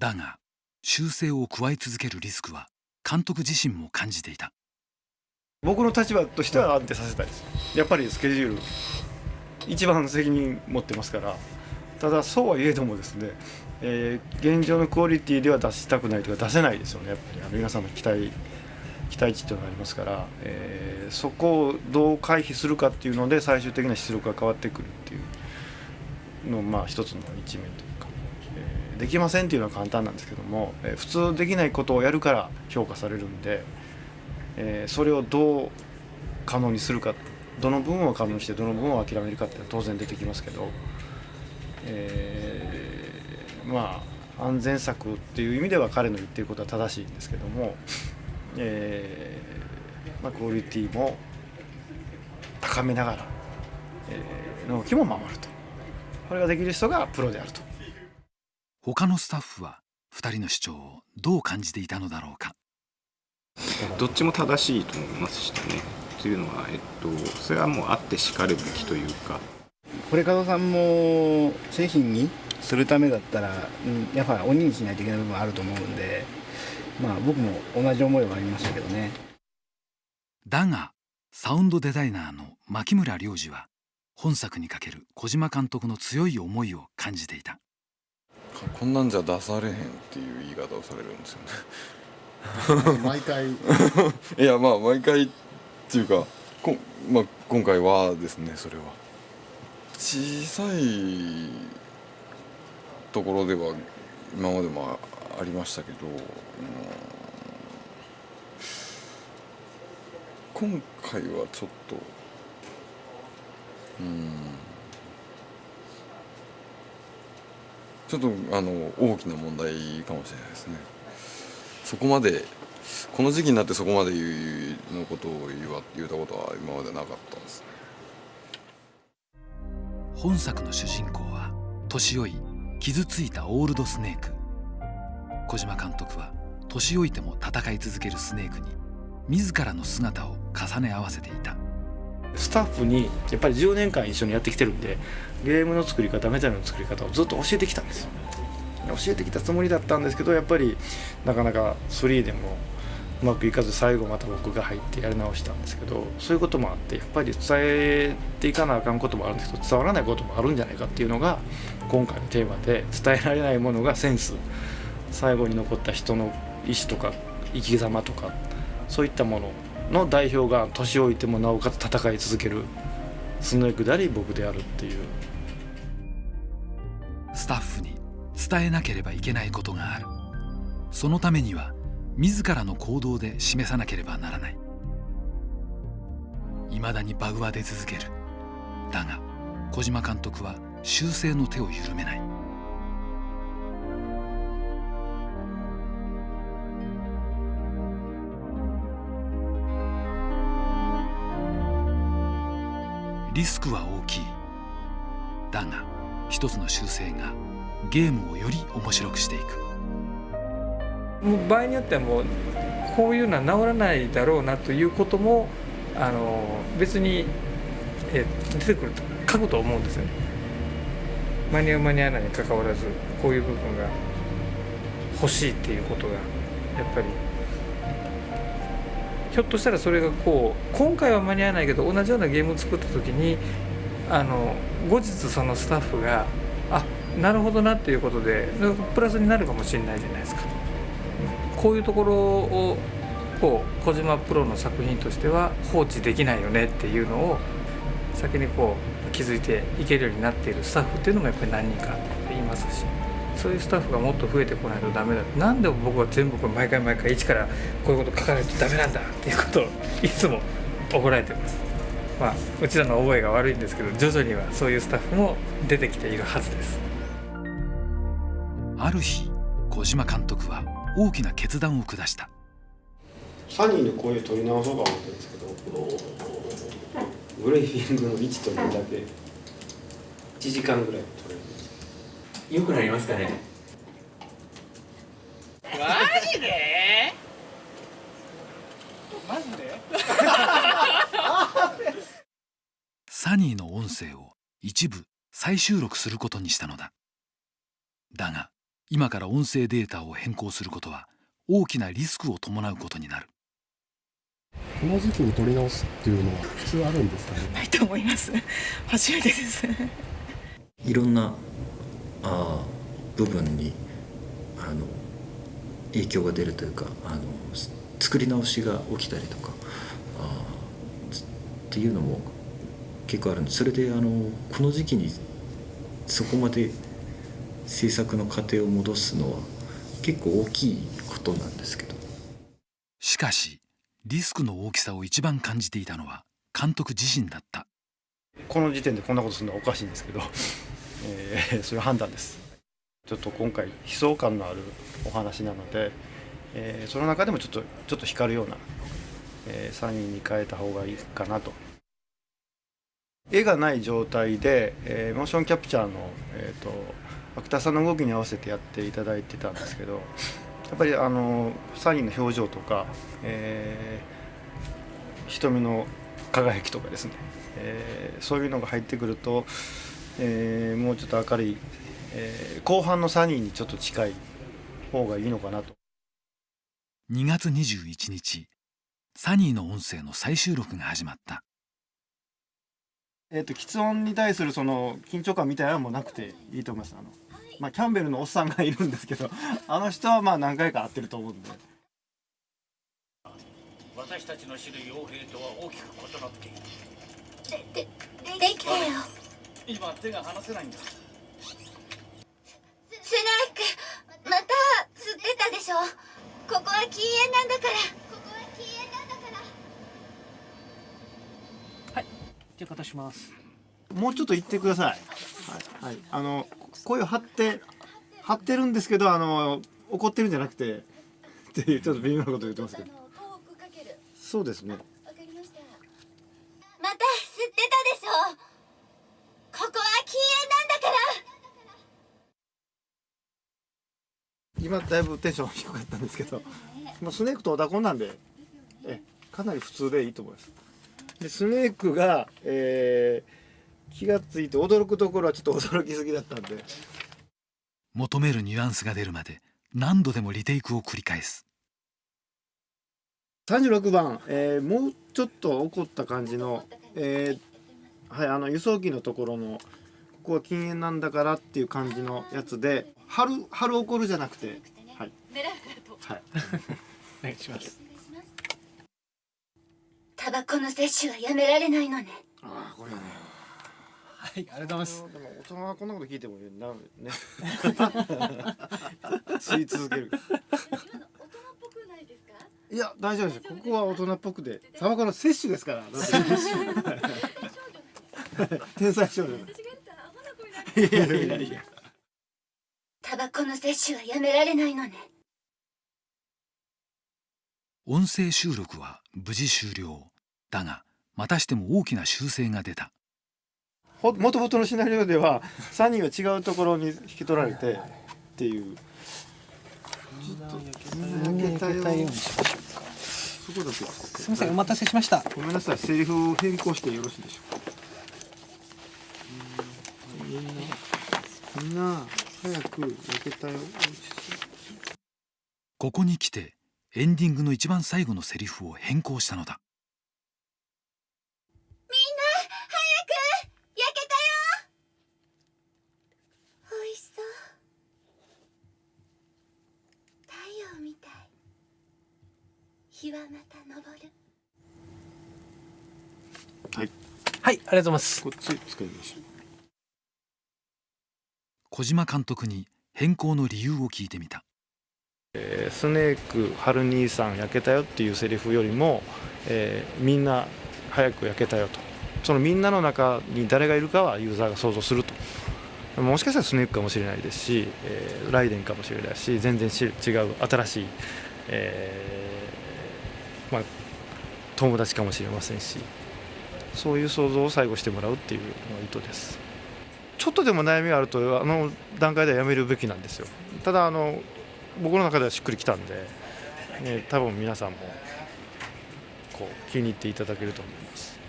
だが修正を加え続けるリスクは監督自身も感じていた。僕の立場としては安定させたいです。やっぱりスケジュール一番責任持ってますから。ただそうはいえどもですね、えー、現状のクオリティでは出したくないというか出せないですよね。やっぱりあの皆さんの期待期待値っていうのがありますから、えー、そこをどう回避するかっていうので最終的な出力が変わってくるっていうのまあ一つの一面と、できませんっていうのは簡単なんですけども、え、普通できないことをやるから評価されるんで、え、それをどう可能にするかどの部分を可能にしてどの部分を諦めるかっていうのは当然出てきますけど、えー、まあ安全策っていう意味では彼の言ってることは正しいんですけども。えーまあ、クオリティも高めながら、えー、納期も守るとこれができる人がプロであると他のスタッフは2人の主張をどう感じていたのだろうか。どっちも正しいと思いますしね。というのは、えっと、それはもうあってしかるべきというか。これ門さんも製品にするためだったら、うん、やっぱ鬼にしないといけない部分あると思うんでまあ僕も同じ思いはありましたけどね。だがサウンドデザイナーの牧村良二は本作にかける小島監督の強い思いを感じていたこんなんじゃ出されへんっていう言い方をされるんですよね。毎回。いやまあ毎回っていうかこ、まあ、今回はですねそれは。小さいところでは今までもありましたけど、うん、今回はちょっとうんちょっとあの大きな問題かもしれないですね。そこまでこの時期になってそこまで言うのことを言わ言ったことは今までなかったですね。本作の主人公は年老い傷ついたオールドスネーク。小島監督は年老いても戦い続けるスネークに自らの姿を重ね合わせていた。スタッフにやっぱり10年間一緒にやってきてるんでゲームの作り方メタルの作り方をずっと教えてきたんですよ。教えてきたつもりだったんですけどやっぱりなかなか3でもうまくいかず最後また僕が入ってやり直したんですけどそういうこともあってやっぱり伝えていかなあかんこともあるんですけど伝わらないこともあるんじゃないかっていうのが今回のテーマで伝えられないものがセンス。最後に残った人の意志とか生き様とかそういったものの代表が年老いてもなおかつ戦い続けるスネークであり僕であるっていう。スタッフに伝えなければいけないことがある。そのためには自らの行動で示さなければならない。未だにバグは出続ける。だが小島監督は修正の手を緩めない。リスクは大きい。だが一つの修正がゲームをより面白くしていく。もう場合によってはもうこういうのは治らないだろうなということもあの別にえ出てくると書くと思うんですよね。間に合う間に合わないにかかわらずこういう部分が欲しいっていうことがやっぱりひょっとしたらそれがこう今回は間に合わないけど同じようなゲームを作った時にあの後日そのスタッフがあなるほどなっていうことでプラスになるかもしれないじゃないですか。こういうところをこう小島プロの作品としては放置できないよねっていうのを先にこう気づいていけるようになっているスタッフっていうのもやっぱり何人かっていますし。そういうスタッフがもっと増えてこないとダメだ。なんで僕は全部これ毎回毎回一からこういうこと書かないとダメなんだっていうことをいつも怒られてます。まあうちらの覚えが悪いんですけど徐々にはそういうスタッフも出てきているはずです。ある日小島監督は大きな決断を下した。サニーの声取り直そうか思ってるんですけどブレイフィングの位置というだけ1時間ぐらい取れる良くなりますかね？マジで？マジで？サニーの音声を一部再収録することにしたのだ。だが今から音声データを変更することは大きなリスクを伴うことになる。この時期に撮り直すっていうのは普通あるんですかね？ないと思います。初めてです。いろんなあ部分にあの影響が出るというかあの作り直しが起きたりとかあっていうのも結構あるんでそれであのこの時期にそこまで制作の過程を戻すのは結構大きいことなんですけど。しかしリスクの大きさを一番感じていたのは監督自身だった。この時点でこんなことするのはおかしいんですけど、えー、そういう判断です。ちょっと今回悲壮感のあるお話なので、えー、その中でもちょっとちょっと光るような、えー、3人に変えた方がいいかなと。絵がない状態で、えー、モーションキャプチャーの、えーと、アクターさんの動きに合わせてやっていただいてたんですけどやっぱりあの3人の表情とか、えー、瞳の輝きとかですね、えー、そういうのが入ってくると、えー、もうちょっと明るい、えー、後半の3人にちょっと近い方がいいのかなと。2月21日サニーの音声の再収録が始まった。えーと、喫音に対するその緊張感みたいなのもなくていいと思います。あの、まあ、キャンベルのおっさんがいるんですけど あの人はまあ何回か会ってると思うんで。私たちの知る傭兵とは大きく異なっている。ででできたよ今手が離せないんだ。スネークまた吸ってたでしょ？ここは禁煙なんだから。ここは禁煙なんだから。はいじゃあします。もうちょっと言ってください。はい、はい、あの声を張って張ってるんですけどあの怒ってるんじゃなくてっていうちょっと微妙なこと言ってますけど。そうですね。また吸ってたでしょここは禁煙なんだから今だいぶテンション低かったんですけどもうスネークとオダコンなんでえかなり普通でいいと思います。でスネークが、えー、気がついて驚くところはちょっと驚きすぎだったんで。求めるニュアンスが出るまで何度でもリテイクを繰り返す。36番、えー、もうちょっと怒った感じの、えー、はいあの輸送機のところのここは禁煙なんだからっていう感じのやつで春春怒るじゃなくてはい。はい。お願いします。タバコの摂取はやめられないのね。ああこれね。はいありがとうございます。でも大人はこんなこと聞いてもなね。吸い続けるいや大丈夫ですここは大人っぽくでタバコの摂取ですから 天才少女いやいやいや。タバコの摂取はやめられないのね。音声収録は無事終了。だがまたしても大きな修正が出た。もともとのシナリオでは3人は違うところに引き取られてっていう。ちょっと開けたようにしましょうかそこだけすみませんお待たせしましたごめんなさいセリフを変更してよろしいでしょうかんな早く焼けたよここに来てエンディングの一番最後のセリフを変更したのだ。みんな早く焼けたよ。美味しそう。太陽みたい。日はまた昇る。はい。はいありがとうございます。こっち使いましょう小島監督に変更の理由を聞いてみた。えー、スネーク春兄さん焼けたよっていうセリフよりも、えー、みんな早く焼けたよと。そのみんなの中に誰がいるかはユーザーが想像すると。もしかしたらスネークかもしれないですし、えー、ライデンかもしれないし全然違う新しい、えーまあ、友達かもしれませんし。そういう想像を最後してもらうっていうのが意図です。ちょっとでも悩みがあるとあの段階ではやめるべきなんですよただあの僕の中ではしっくりきたんで、ね、多分皆さんもこう気に入っていただけると思います。